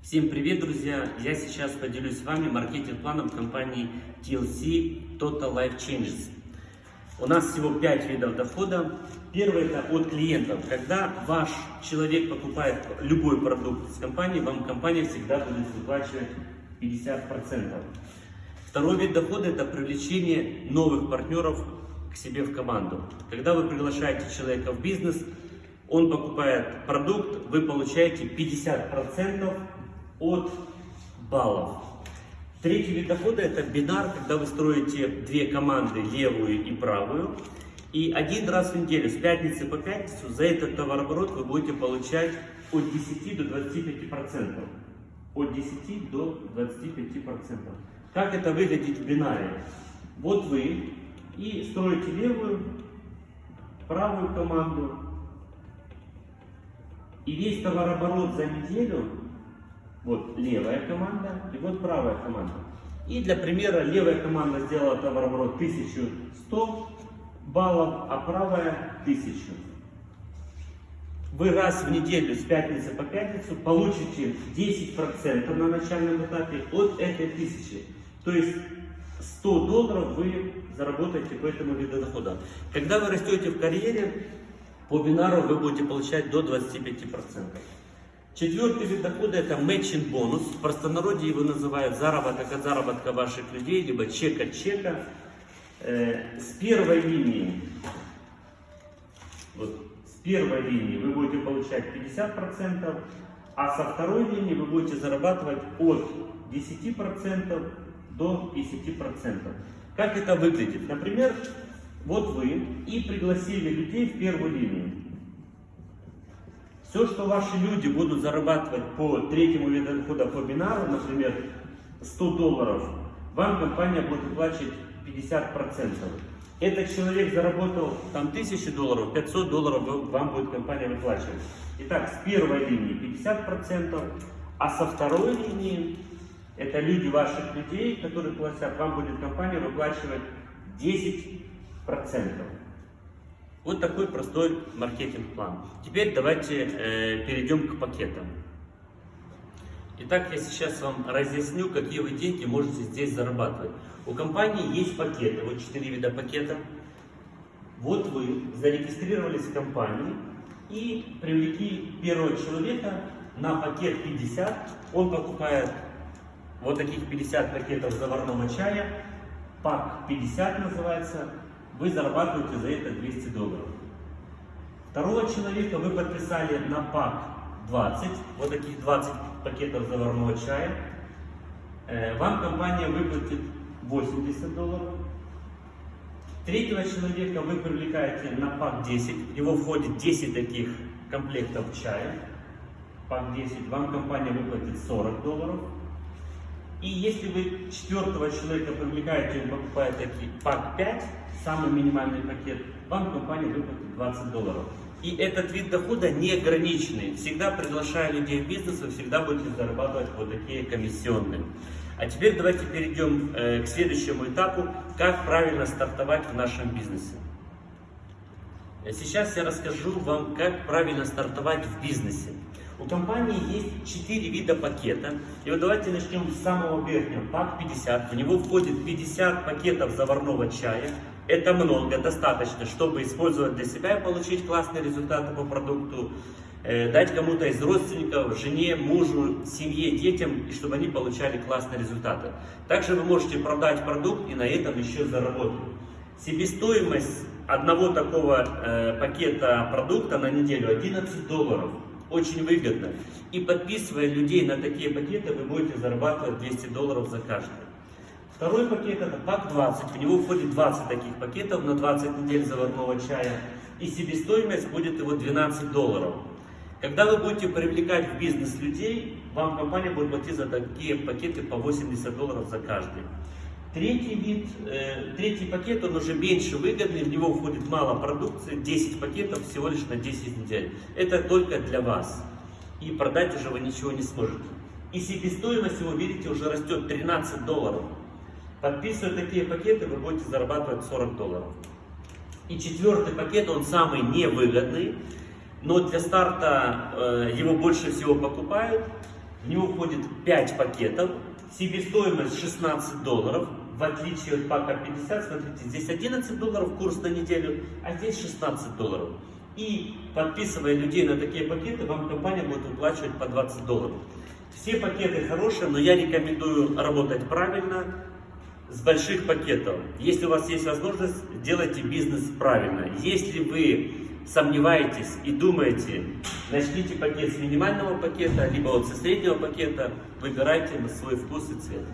Всем привет, друзья! Я сейчас поделюсь с вами маркетинг-планом компании TLC Total Life Changes. У нас всего 5 видов дохода. Первый это от клиентов. Когда ваш человек покупает любой продукт с компании, вам компания всегда будет выплачивать 50%. Второй вид дохода это привлечение новых партнеров к себе в команду. Когда вы приглашаете человека в бизнес, он покупает продукт, вы получаете 50% от баллов. Третий вид дохода это бинар, когда вы строите две команды, левую и правую. И один раз в неделю, с пятницы по пятницу, за этот товарооборот вы будете получать от 10 до 25%. От 10 до 25%. Как это выглядит в бинаре? Вот вы и строите левую, правую команду. И весь товарооборот за неделю вот левая команда и вот правая команда. И для примера левая команда сделала товарооборот 1100 баллов, а правая 1000. Вы раз в неделю с пятницы по пятницу получите 10% на начальном этапе от этой тысячи. То есть 100 долларов вы заработаете по этому виду дохода. Когда вы растете в карьере, по бинару вы будете получать до 25%. Четвертый вид дохода это matching бонус. В простонародье его называют заработок от заработка ваших людей, либо чек от чека. Э, с первой линии, вот, с первой линии вы будете получать 50%, а со второй линии вы будете зарабатывать от 10% до 50%. Как это выглядит? Например, вот вы и пригласили людей в первую линию. Все, что ваши люди будут зарабатывать по третьему виду дохода по бинару, например, 100 долларов, вам компания будет выплачивать 50%. Этот человек заработал там 1000 долларов, 500 долларов вам будет компания выплачивать. Итак, с первой линии 50%, а со второй линии, это люди ваших людей, которые платят, вам будет компания выплачивать 10%. Вот такой простой маркетинг-план. Теперь давайте э, перейдем к пакетам. Итак, я сейчас вам разъясню, какие вы деньги можете здесь зарабатывать. У компании есть пакеты, вот 4 вида пакета. Вот вы зарегистрировались в компании и привлекли первого человека на пакет 50. Он покупает вот таких 50 пакетов заварного чая. Пак 50 называется вы зарабатываете за это 200 долларов. Второго человека вы подписали на пак 20, вот таких 20 пакетов заварного чая. Э, вам компания выплатит 80 долларов. Третьего человека вы привлекаете на пак 10, в него входит 10 таких комплектов чая. Пак 10, вам компания выплатит 40 долларов. И если вы четвертого человека привлекаете, он покупает пак 5, самый минимальный пакет, вам компания выплатит 20 долларов. И этот вид дохода не ограниченный. Всегда приглашая людей в бизнес, вы всегда будете зарабатывать вот такие комиссионные. А теперь давайте перейдем э, к следующему этапу, как правильно стартовать в нашем бизнесе. Сейчас я расскажу вам, как правильно стартовать в бизнесе. У компании есть 4 вида пакета. И вот давайте начнем с самого верхнего. Пак 50. В него входит 50 пакетов заварного чая. Это много, достаточно, чтобы использовать для себя и получить классные результаты по продукту. Э, дать кому-то из родственников, жене, мужу, семье, детям, и чтобы они получали классные результаты. Также вы можете продать продукт и на этом еще заработать. Себестоимость одного такого э, пакета продукта на неделю 11 долларов очень выгодно. И подписывая людей на такие пакеты, вы будете зарабатывать 200 долларов за каждый. Второй пакет это пак 20. В него входит 20 таких пакетов на 20 недель заварного чая. И себестоимость будет его 12 долларов. Когда вы будете привлекать в бизнес людей, вам компания будет платить за такие пакеты по 80 долларов за каждый. Третий вид, э, третий пакет, он уже меньше выгодный, в него входит мало продукции, 10 пакетов всего лишь на 10 недель. Это только для вас. И продать уже вы ничего не сможете. И себестоимость его, видите, уже растет 13 долларов. Подписывая такие пакеты, вы будете зарабатывать 40 долларов. И четвертый пакет, он самый невыгодный, но для старта э, его больше всего покупают. В него входит 5 пакетов, себестоимость 16 долларов, в отличие от пака 50, смотрите, здесь 11 долларов курс на неделю, а здесь 16 долларов. И подписывая людей на такие пакеты, вам компания будет выплачивать по 20 долларов. Все пакеты хорошие, но я рекомендую работать правильно, с больших пакетов. Если у вас есть возможность, делайте бизнес правильно. Если вы сомневаетесь и думаете, начните пакет с минимального пакета, либо вот со среднего пакета, выбирайте на свой вкус и цвет.